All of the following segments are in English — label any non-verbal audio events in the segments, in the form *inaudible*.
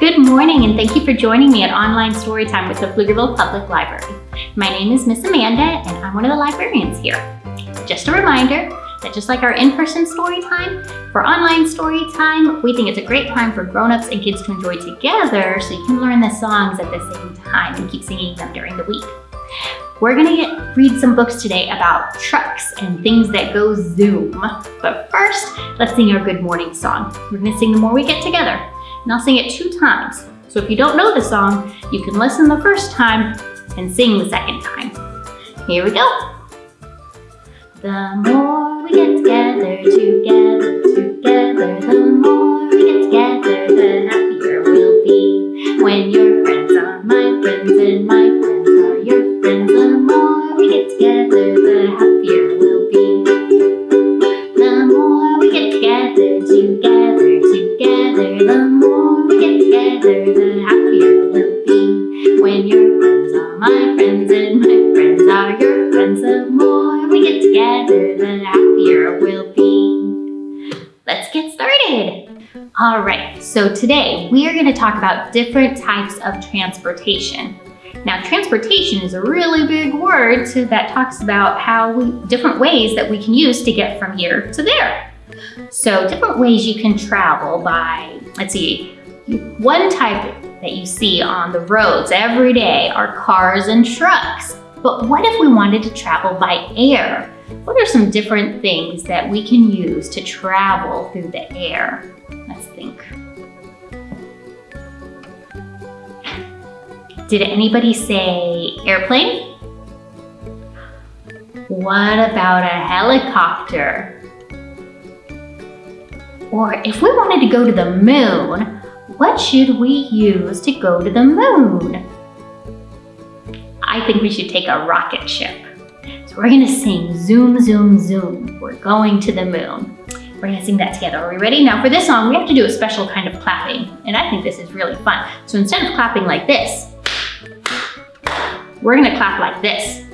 Good morning and thank you for joining me at Online Storytime with the Pflugerville Public Library. My name is Miss Amanda and I'm one of the librarians here. Just a reminder that just like our in-person story time, for online story time, we think it's a great time for grown-ups and kids to enjoy together so you can learn the songs at the same time and keep singing them during the week. We're gonna get, read some books today about trucks and things that go zoom. But first, let's sing our good morning song. We're gonna sing The More We Get Together, and I'll sing it two times. So if you don't know the song, you can listen the first time and sing the second time. Here we go. The more we get together, together, together, the more we get together, the happier we'll be. When your friends are All right, so today we are going to talk about different types of transportation. Now, transportation is a really big word that talks about how we, different ways that we can use to get from here to there. So different ways you can travel by, let's see, one type that you see on the roads every day are cars and trucks. But what if we wanted to travel by air? What are some different things that we can use to travel through the air? Let's think. Did anybody say airplane? What about a helicopter? Or if we wanted to go to the moon, what should we use to go to the moon? I think we should take a rocket ship. So we're gonna sing zoom, zoom, zoom. We're going to the moon. We're gonna sing that together. Are we ready? Now for this song, we have to do a special kind of clapping. And I think this is really fun. So instead of clapping like this, we're gonna clap like this.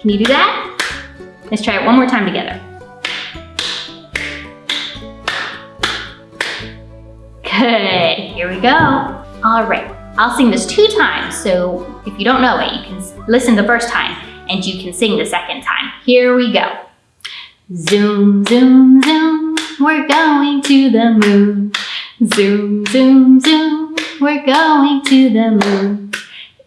Can you do that? Let's try it one more time together. Good, here we go. All right, I'll sing this two times, so if you don't know it, you can listen the first time and you can sing the second time. Here we go. Zoom, zoom, zoom, we're going to the moon. Zoom, zoom, zoom, we're going to the moon.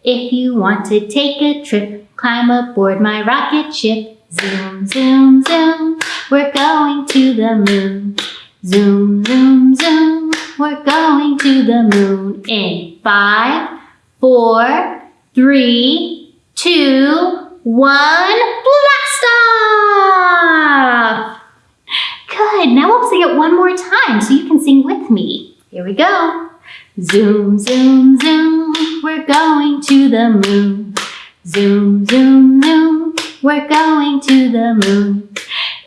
If you want to take a trip, climb aboard my rocket ship. Zoom, zoom, zoom, we're going to the moon. Zoom, zoom, zoom, we're going to the moon in five, four, three, two, one, blast off! Good, now we'll sing it one more time so you can sing with me. Here we go. Zoom, zoom, zoom, we're going to the moon. Zoom, zoom, zoom, we're going to the moon.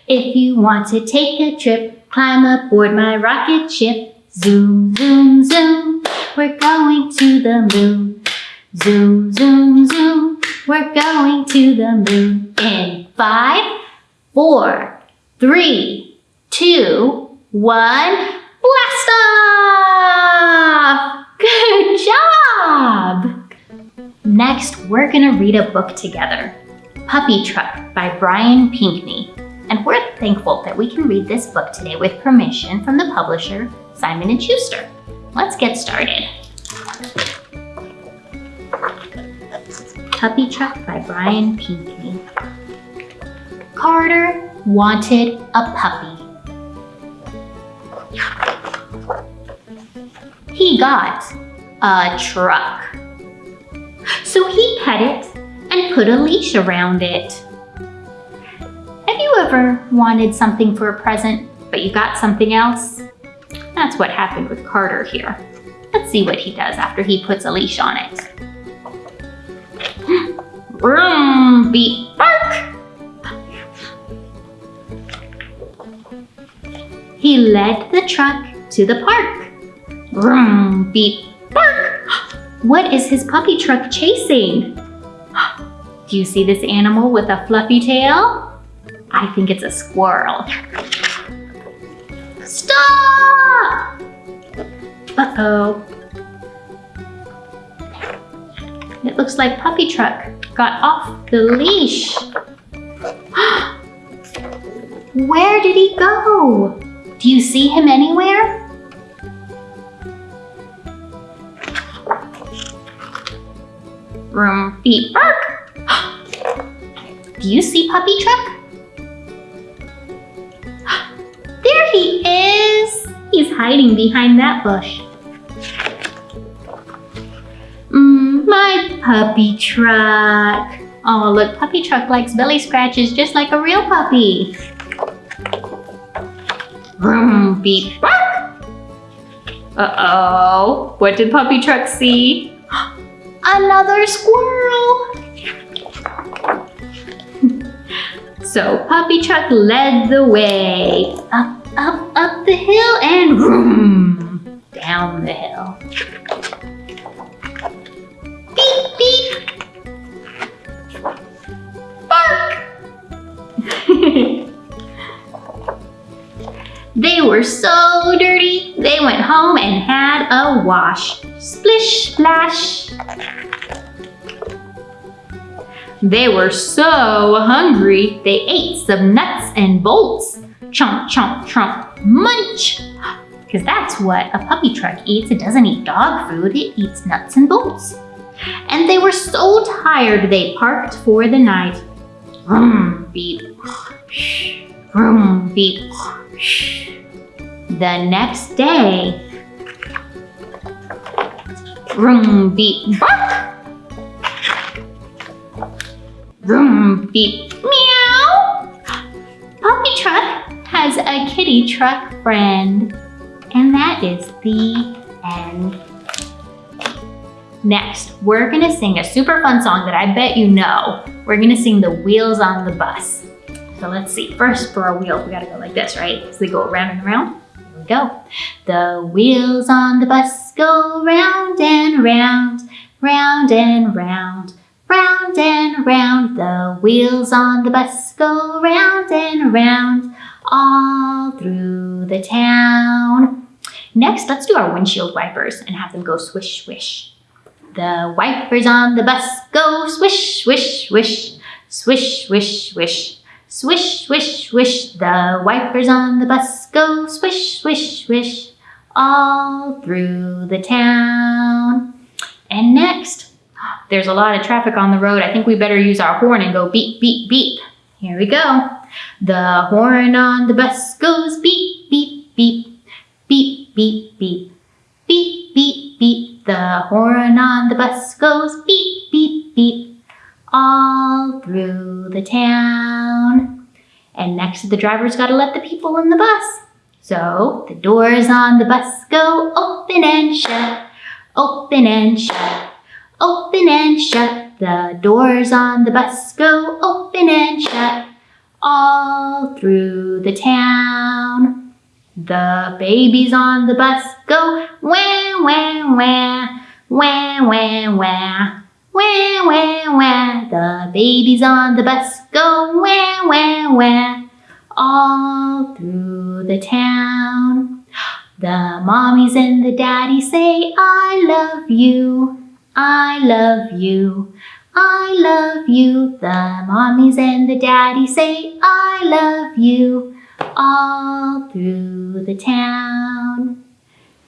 If you want to take a trip, climb aboard my rocket ship. Zoom, zoom, zoom, we're going to the moon. Zoom, zoom, zoom, we're going to the moon. In five, four, three, two, one, blast off! Good job! Next, we're gonna read a book together. Puppy Truck by Brian Pinkney. And we're thankful that we can read this book today with permission from the publisher, Simon & Schuster. Let's get started. Puppy Truck by Brian Pinkney. Carter wanted a puppy. He got a truck. So he pet it and put a leash around it. Have you ever wanted something for a present, but you got something else? That's what happened with Carter here. Let's see what he does after he puts a leash on it. *gasps* Vroom, beep, bark! He led the truck to the park. Vroom, beep, bark! *gasps* What is his puppy truck chasing? *gasps* Do you see this animal with a fluffy tail? I think it's a squirrel. Stop! Uh-oh. It looks like Puppy Truck got off the leash. *gasps* Where did he go? Do you see him anywhere? Room, beep, bark. *gasps* Do you see Puppy Truck? Hiding behind that bush. Mmm, my puppy truck. Oh, look, puppy truck likes belly scratches just like a real puppy. Vroom, beep, bark. Uh-oh, what did puppy truck see? *gasps* Another squirrel. *laughs* so puppy truck led the way. Up, up, up the hill and vroom, down the hill. Beep, beep. Bark. *laughs* they were so dirty, they went home and had a wash. Splish, splash. They were so hungry, they ate some nuts and bolts. Chomp, chomp, chomp, munch. Because that's what a puppy truck eats. It doesn't eat dog food, it eats nuts and bolts. And they were so tired, they parked for the night. Vroom, beep, vroom, beep. The next day, vroom, beep, bark. Vroom, beep, meow. Puppy Truck has a kitty truck friend. And that is the end. Next, we're gonna sing a super fun song that I bet you know. We're gonna sing the wheels on the bus. So let's see, first for our wheels, we gotta go like this, right? So they go around and around. Here we go. The wheels on the bus go round and round, round and round. Round and round, the wheels on the bus go round and round, all through the town. Next, let's do our windshield wipers and have them go swish, swish. The wipers on the bus go swish, swish, swish, swish, swish, swish. Swish, swish, swish, the wipers on the bus go swish, swish, swish, all through the town. And next, there's a lot of traffic on the road. I think we better use our horn and go beep, beep, beep. Here we go. The horn on the bus goes beep, beep, beep, beep, beep, beep, beep, beep, beep. The horn on the bus goes beep, beep, beep, all through the town. And next, the driver's got to let the people in the bus. So the doors on the bus go open and shut, open and shut. Open and shut, the doors on the bus go open and shut all through the town. The babies on the bus go wah, wah, wah, wah, wah, wah. Wah, wah, wah, the babies on the bus go wah, wah, wah, all through the town. The mommies and the daddies say, I love you, I love you, I love you. The mommies and the daddies say, I love you. All through the town.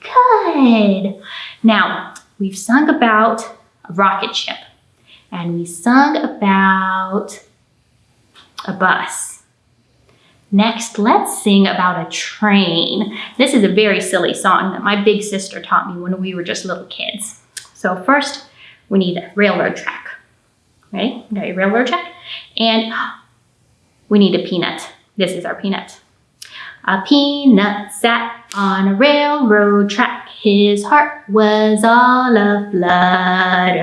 Good. Now, we've sung about a rocket ship. And we sung about a bus. Next, let's sing about a train. This is a very silly song that my big sister taught me when we were just little kids. So first, we need a railroad track. Ready? got your railroad track. And we need a peanut. This is our peanut. A peanut sat on a railroad track. His heart was all a-flutter.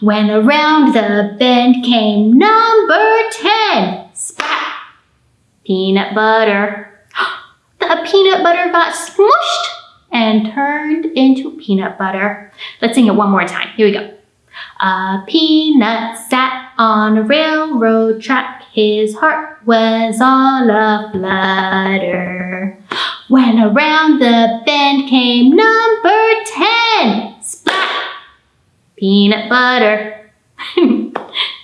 When around the bend came number 10. Spat! Peanut butter. *gasps* The peanut butter got smushed and turned into peanut butter. Let's sing it one more time. Here we go. A peanut sat on a railroad track. His heart was all a flutter. When around the bend came number 10. Splat! Peanut butter. *laughs*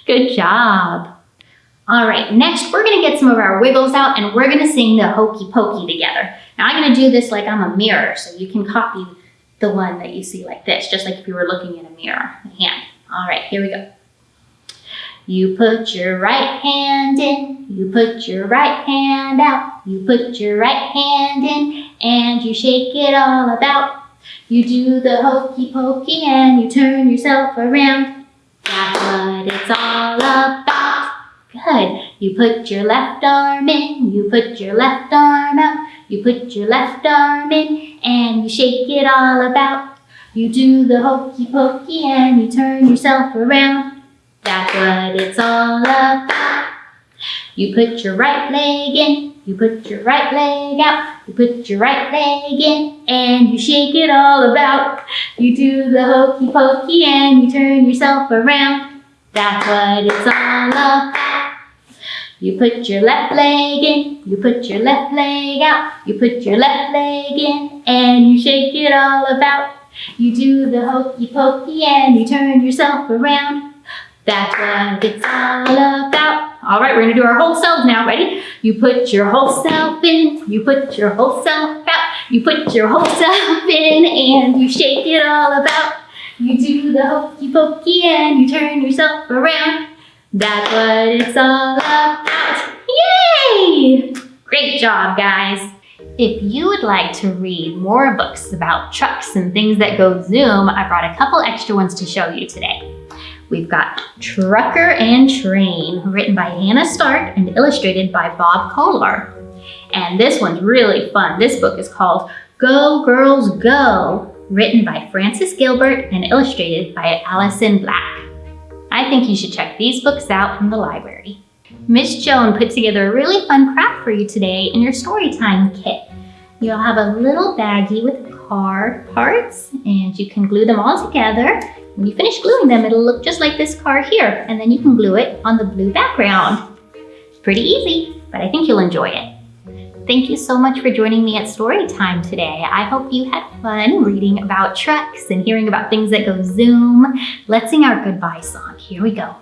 Good job. All right, next we're gonna get some of our wiggles out and we're gonna sing the hokey pokey together. Now I'm gonna do this like I'm a mirror, so you can copy the one that you see like this, just like if you were looking in a mirror, hand. All right, here we go. You put your right hand in, you put your right hand out, you put your right hand in, and you shake it all about. You do the hokey pokey and you turn yourself around. That's what it's all about. Good. You put your left arm in, you put your left arm out, you put your left arm in, and you shake it all about. You do the hokey pokey and you turn yourself around. That's what it's all about. You put your right leg in, you put your right leg out, you put your right leg in, and you shake it all about. You do the hokey pokey and you turn yourself around. That's what it's all about. You put your left leg in, you put your left leg out, you put your left leg in, and you shake it all about. You do the hokey pokey and you turn yourself around. That's what it's all about. All right, we're gonna do our whole self now. Ready? You put your whole self in, you put your whole self out, you put your whole self in, and you shake it all about. You do the hokey pokey and you turn yourself around. That's what it's all about. Yay! Great job, guys. If you would like to read more books about trucks and things that go zoom, I brought a couple extra ones to show you today. We've got Trucker and Train, written by Hannah Stark and illustrated by Bob Kohler. And this one's really fun. This book is called Go Girls Go, written by Frances Gilbert and illustrated by Allison Black. I think you should check these books out from the library. Miss Joan put together a really fun craft for you today in your Storytime kit. You'll have a little baggie with car parts and you can glue them all together. When you finish gluing them, it'll look just like this car here and then you can glue it on the blue background. Pretty easy, but I think you'll enjoy it. Thank you so much for joining me at Storytime today. I hope you had fun reading about trucks and hearing about things that go zoom. Let's sing our goodbye song. Here we go.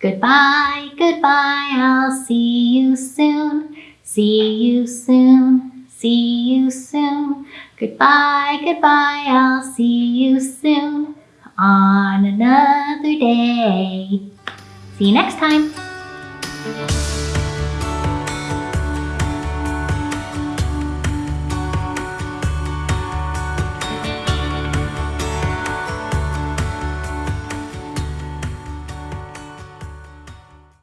Goodbye, goodbye, I'll see you soon. See you soon, see you soon. Goodbye, goodbye, I'll see you soon on another day. See you next time.